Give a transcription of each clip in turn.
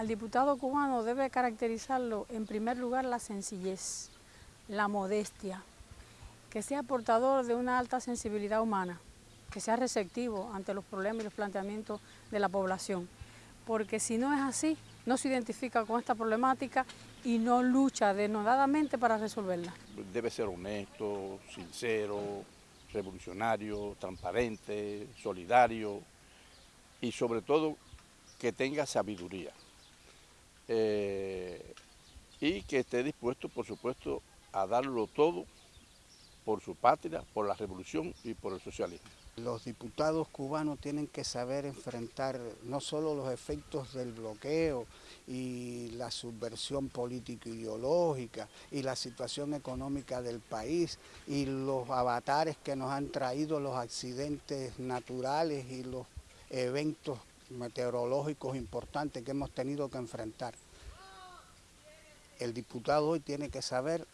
Al diputado cubano debe caracterizarlo en primer lugar la sencillez, la modestia, que sea portador de una alta sensibilidad humana, que sea receptivo ante los problemas y los planteamientos de la población, porque si no es así, no se identifica con esta problemática y no lucha denodadamente para resolverla. Debe ser honesto, sincero, revolucionario, transparente, solidario y sobre todo que tenga sabiduría. Eh, y que esté dispuesto, por supuesto, a darlo todo por su patria, por la revolución y por el socialismo. Los diputados cubanos tienen que saber enfrentar no solo los efectos del bloqueo y la subversión político-ideológica y la situación económica del país y los avatares que nos han traído los accidentes naturales y los eventos meteorológicos importantes que hemos tenido que enfrentar. El diputado hoy tiene que saber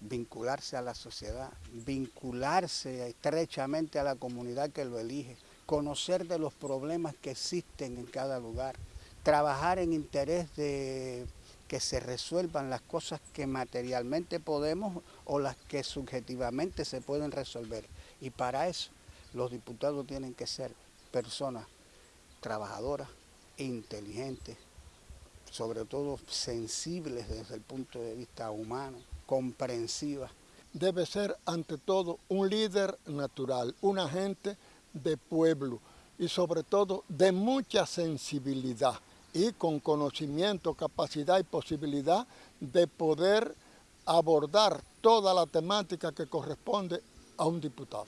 vincularse a la sociedad, vincularse estrechamente a la comunidad que lo elige, conocer de los problemas que existen en cada lugar, trabajar en interés de que se resuelvan las cosas que materialmente podemos o las que subjetivamente se pueden resolver. Y para eso los diputados tienen que ser personas trabajadoras, inteligentes, sobre todo sensibles desde el punto de vista humano, comprensivas. Debe ser ante todo un líder natural, un agente de pueblo y sobre todo de mucha sensibilidad y con conocimiento, capacidad y posibilidad de poder abordar toda la temática que corresponde a un diputado.